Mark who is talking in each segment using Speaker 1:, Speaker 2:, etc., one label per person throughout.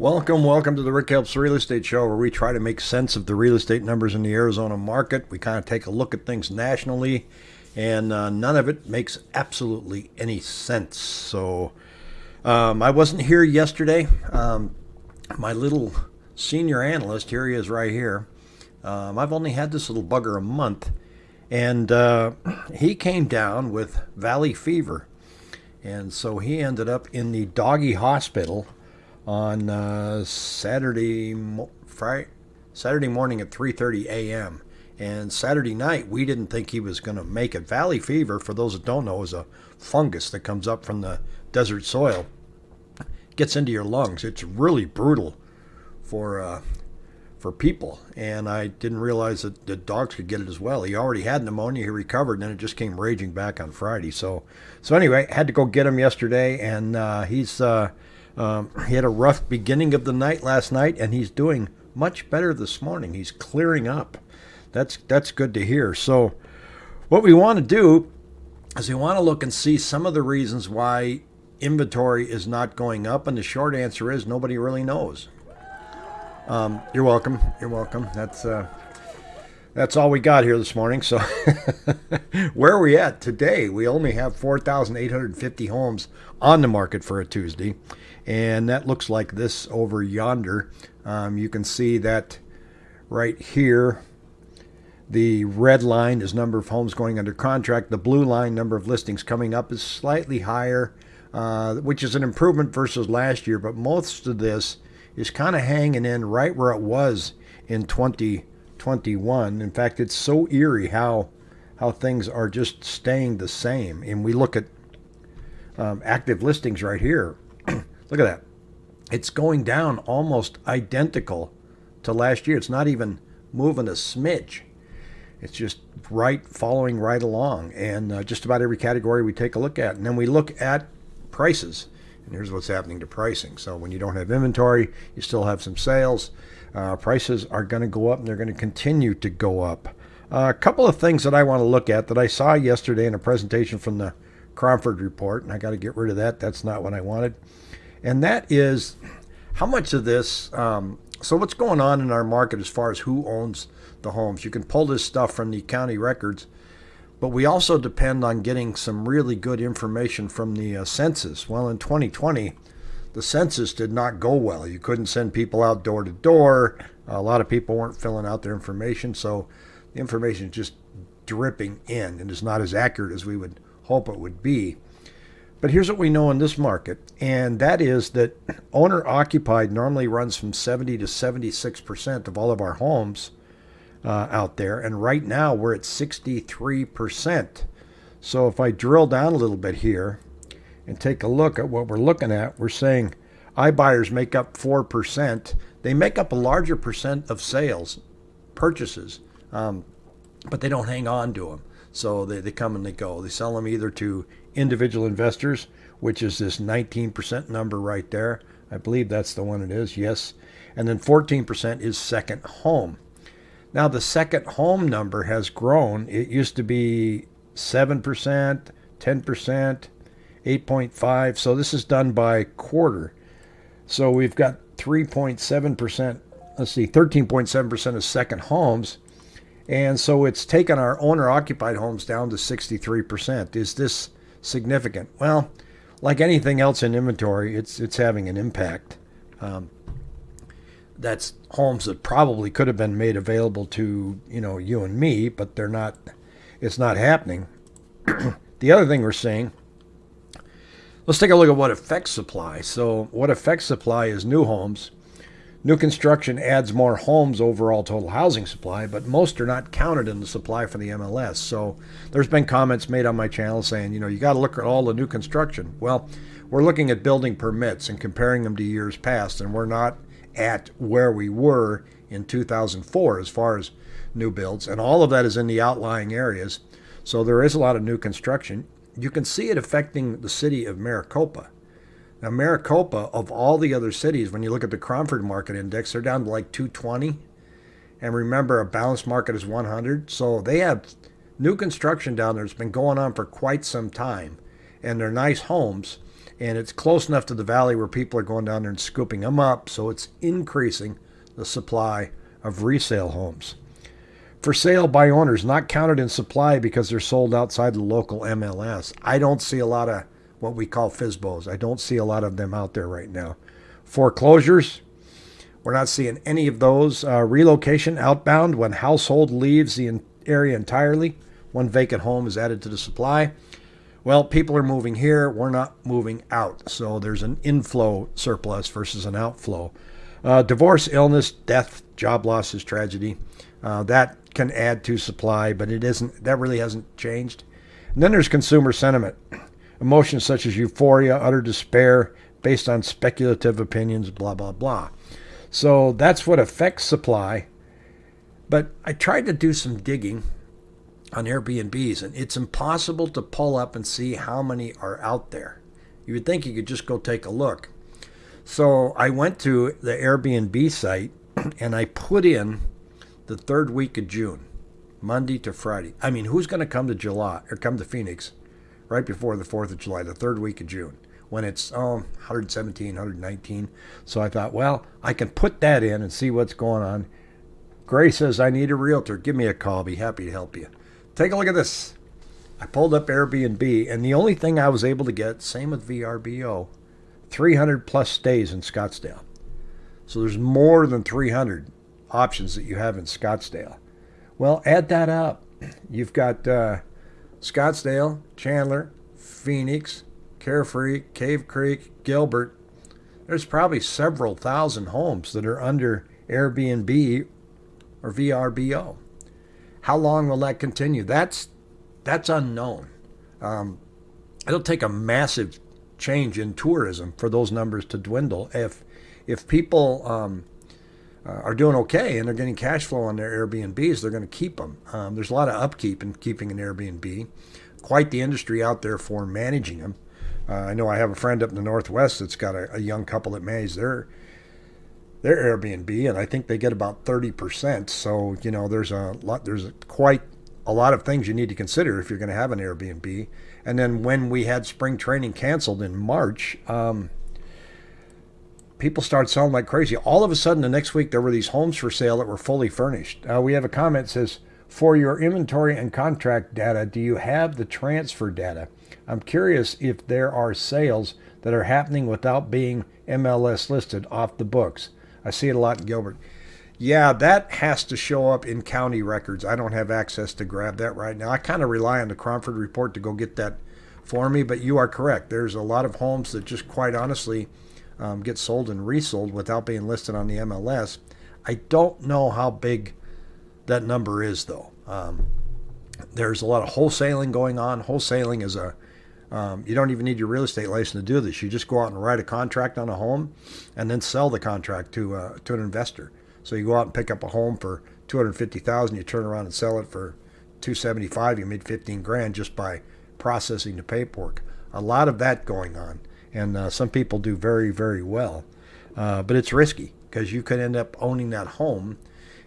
Speaker 1: Welcome, welcome to the Rick Helps Real Estate Show, where we try to make sense of the real estate numbers in the Arizona market. We kind of take a look at things nationally, and uh, none of it makes absolutely any sense. So, um, I wasn't here yesterday. Um, my little senior analyst, here he is right here. Um, I've only had this little bugger a month, and uh, he came down with valley fever. And so he ended up in the doggy hospital on uh, Saturday Friday, Saturday morning at 3:30 a.m. And Saturday night, we didn't think he was going to make it. Valley fever, for those that don't know, is a fungus that comes up from the desert soil, gets into your lungs. It's really brutal for uh, for people, and I didn't realize that the dogs could get it as well. He already had pneumonia. He recovered, and then it just came raging back on Friday. So, so anyway, had to go get him yesterday, and uh, he's uh, um, he had a rough beginning of the night last night, and he's doing much better this morning. He's clearing up. That's that's good to hear. So, what we want to do is we want to look and see some of the reasons why inventory is not going up, and the short answer is nobody really knows. Um, you're welcome. You're welcome. That's uh, that's all we got here this morning. So, where are we at today? We only have 4,850 homes on the market for a Tuesday, and that looks like this over yonder. Um, you can see that right here. The red line is number of homes going under contract. The blue line, number of listings coming up, is slightly higher, uh, which is an improvement versus last year. But most of this is kind of hanging in right where it was in 2021. In fact, it's so eerie how how things are just staying the same. And we look at um, active listings right here. look at that. It's going down almost identical to last year. It's not even moving a smidge. It's just right following right along. And uh, just about every category we take a look at. And then we look at prices. And here's what's happening to pricing. So when you don't have inventory, you still have some sales. Uh, prices are going to go up and they're going to continue to go up. Uh, a couple of things that I want to look at that I saw yesterday in a presentation from the Cromford report, and I got to get rid of that. That's not what I wanted. And that is how much of this. Um, so, what's going on in our market as far as who owns the homes? You can pull this stuff from the county records but we also depend on getting some really good information from the uh, census. Well, in 2020, the census did not go well. You couldn't send people out door to door. A lot of people weren't filling out their information, so the information is just dripping in and is not as accurate as we would hope it would be. But here's what we know in this market, and that is that owner occupied normally runs from 70 to 76% of all of our homes uh, out there. And right now we're at 63%. So if I drill down a little bit here and take a look at what we're looking at, we're saying iBuyers make up 4%. They make up a larger percent of sales, purchases, um, but they don't hang on to them. So they, they come and they go. They sell them either to individual investors, which is this 19% number right there. I believe that's the one it is, yes. And then 14% is second home. Now the second home number has grown. It used to be 7%, 10%, 8.5. So this is done by quarter. So we've got 3.7%, let's see, 13.7% of second homes. And so it's taken our owner occupied homes down to 63%. Is this significant? Well, like anything else in inventory, it's it's having an impact. Um, that's homes that probably could have been made available to you know you and me, but they're not. It's not happening. the other thing we're seeing. Let's take a look at what affects supply. So, what affects supply is new homes. New construction adds more homes overall total housing supply, but most are not counted in the supply for the MLS. So there's been comments made on my channel saying, you know, you got to look at all the new construction. Well, we're looking at building permits and comparing them to years past, and we're not at where we were in 2004 as far as new builds, and all of that is in the outlying areas. So there is a lot of new construction. You can see it affecting the city of Maricopa. Now, Maricopa, of all the other cities, when you look at the Cromford Market Index, they're down to like 220. And remember, a balanced market is 100. So they have new construction down there. It's been going on for quite some time. And they're nice homes. And it's close enough to the valley where people are going down there and scooping them up, so it's increasing the supply of resale homes. For sale by owners, not counted in supply because they're sold outside the local MLS. I don't see a lot of what we call FSBOs. I don't see a lot of them out there right now. Foreclosures, we're not seeing any of those. Uh, relocation outbound, when household leaves the area entirely, one vacant home is added to the supply. Well, people are moving here. We're not moving out. So there's an inflow surplus versus an outflow. Uh, divorce, illness, death, job losses, tragedy. Uh, that can add to supply, but it isn't. That really hasn't changed. And then there's consumer sentiment, emotions such as euphoria, utter despair, based on speculative opinions, blah blah blah. So that's what affects supply. But I tried to do some digging on Airbnbs, and it's impossible to pull up and see how many are out there. You would think you could just go take a look. So I went to the Airbnb site and I put in the third week of June, Monday to Friday. I mean, who's going to come to July or come to Phoenix right before the 4th of July, the third week of June, when it's oh, 117, 119? So I thought, well, I can put that in and see what's going on. Gray says, I need a realtor. Give me a call. I'll be happy to help you. Take a look at this. I pulled up Airbnb, and the only thing I was able to get, same with VRBO, 300 plus stays in Scottsdale. So there's more than 300 options that you have in Scottsdale. Well, add that up. You've got uh, Scottsdale, Chandler, Phoenix, Carefree, Cave Creek, Gilbert. There's probably several thousand homes that are under Airbnb or VRBO. How long will that continue? That's that's unknown. Um, it'll take a massive change in tourism for those numbers to dwindle. If if people um, uh, are doing okay and they're getting cash flow on their Airbnbs, they're going to keep them. Um, there's a lot of upkeep in keeping an Airbnb. Quite the industry out there for managing them. Uh, I know I have a friend up in the Northwest that's got a, a young couple that manage their their Airbnb, and I think they get about 30%. So, you know, there's a lot, there's quite a lot of things you need to consider if you're going to have an Airbnb. And then when we had spring training canceled in March, um, people started selling like crazy. All of a sudden, the next week, there were these homes for sale that were fully furnished. Uh, we have a comment that says, for your inventory and contract data, do you have the transfer data? I'm curious if there are sales that are happening without being MLS listed off the books. I see it a lot in Gilbert. Yeah, that has to show up in county records. I don't have access to grab that right now. I kind of rely on the Cromford report to go get that for me, but you are correct. There's a lot of homes that just quite honestly um, get sold and resold without being listed on the MLS. I don't know how big that number is, though. Um, there's a lot of wholesaling going on. Wholesaling is a um, you don't even need your real estate license to do this. You just go out and write a contract on a home, and then sell the contract to uh, to an investor. So you go out and pick up a home for two hundred fifty thousand. You turn around and sell it for two seventy five. You made fifteen grand just by processing the paperwork. A lot of that going on, and uh, some people do very very well, uh, but it's risky because you could end up owning that home,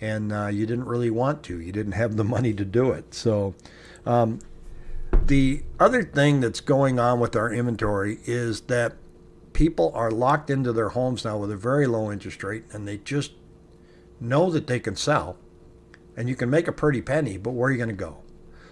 Speaker 1: and uh, you didn't really want to. You didn't have the money to do it. So. Um, the other thing that's going on with our inventory is that people are locked into their homes now with a very low interest rate and they just know that they can sell and you can make a pretty penny, but where are you going to go?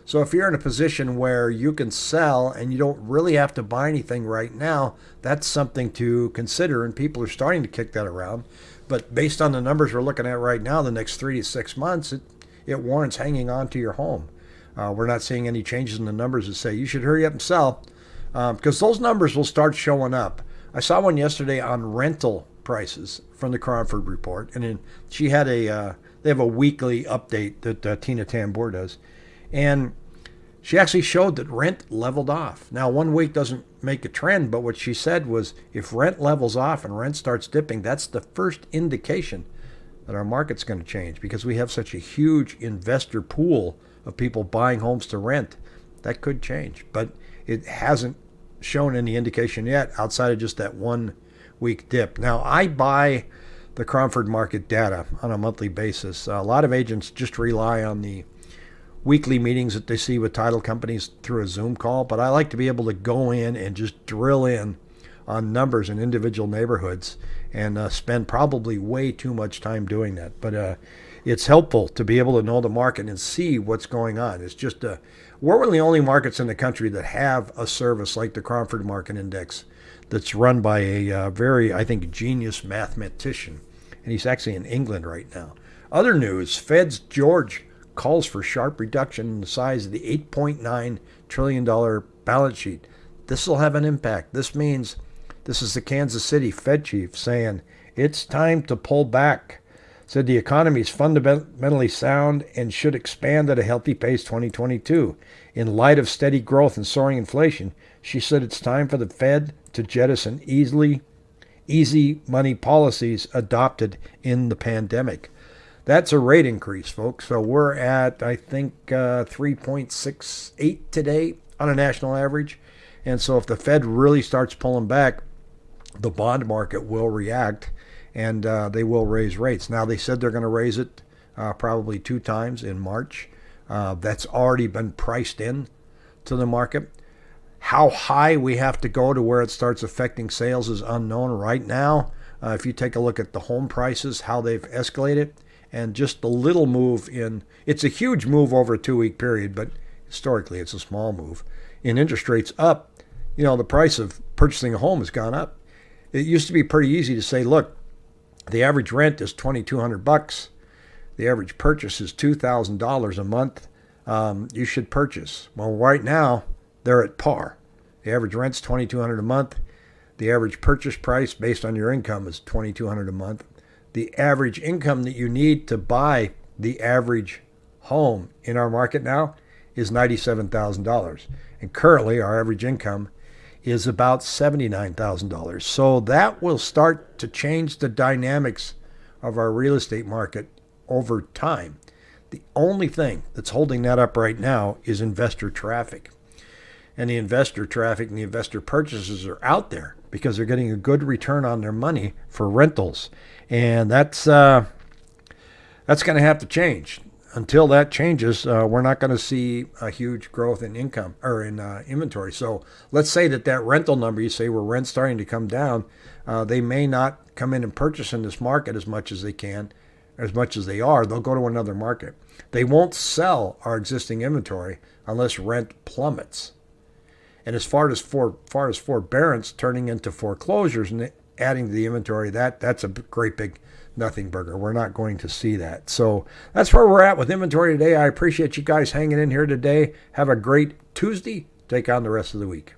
Speaker 1: So if you're in a position where you can sell and you don't really have to buy anything right now, that's something to consider and people are starting to kick that around. But based on the numbers we're looking at right now, the next three to six months, it, it warrants hanging on to your home. Uh, we're not seeing any changes in the numbers that say you should hurry up and sell because um, those numbers will start showing up. I saw one yesterday on rental prices from the Cromford report, and then she had a uh, they have a weekly update that uh, Tina Tamboer does, and she actually showed that rent leveled off. Now, one week doesn't make a trend, but what she said was if rent levels off and rent starts dipping, that's the first indication that our market's going to change because we have such a huge investor pool of people buying homes to rent. That could change, but it hasn't shown any indication yet outside of just that one week dip. Now, I buy the Cromford market data on a monthly basis. A lot of agents just rely on the weekly meetings that they see with title companies through a Zoom call, but I like to be able to go in and just drill in on numbers in individual neighborhoods and uh, spend probably way too much time doing that. But uh, it's helpful to be able to know the market and see what's going on. It's just a, we're one of the only markets in the country that have a service like the Cromford Market Index that's run by a uh, very, I think, genius mathematician. And he's actually in England right now. Other news Fed's George calls for sharp reduction in the size of the $8.9 trillion balance sheet. This will have an impact. This means this is the Kansas City Fed chief saying it's time to pull back. Said the economy is fundamentally sound and should expand at a healthy pace 2022. In light of steady growth and soaring inflation, she said it's time for the Fed to jettison easily easy money policies adopted in the pandemic. That's a rate increase, folks. So we're at, I think, uh, 3.68 today on a national average. And so if the Fed really starts pulling back, the bond market will react and uh, they will raise rates. Now, they said they're going to raise it uh, probably two times in March. Uh, that's already been priced in to the market. How high we have to go to where it starts affecting sales is unknown right now. Uh, if you take a look at the home prices, how they've escalated, and just the little move in, it's a huge move over a two week period, but historically it's a small move. In interest rates up, you know, the price of purchasing a home has gone up. It used to be pretty easy to say, look, the average rent is 2200 bucks. The average purchase is $2,000 a month. Um, you should purchase. Well, right now, they're at par. The average rent's 2200 a month. The average purchase price based on your income is 2200 a month. The average income that you need to buy the average home in our market now is $97,000. And currently, our average income is about $79,000. So that will start to change the dynamics of our real estate market over time. The only thing that's holding that up right now is investor traffic. And the investor traffic and the investor purchases are out there because they're getting a good return on their money for rentals. And that's uh, that's going to have to change until that changes, uh, we're not going to see a huge growth in income or in uh, inventory. So let's say that that rental number, you say where rent's starting to come down, uh, they may not come in and purchase in this market as much as they can, as much as they are. They'll go to another market. They won't sell our existing inventory unless rent plummets. And as far as for far as forbearance turning into foreclosures and adding to the inventory, that that's a great big nothing burger. We're not going to see that. So that's where we're at with inventory today. I appreciate you guys hanging in here today. Have a great Tuesday. Take on the rest of the week.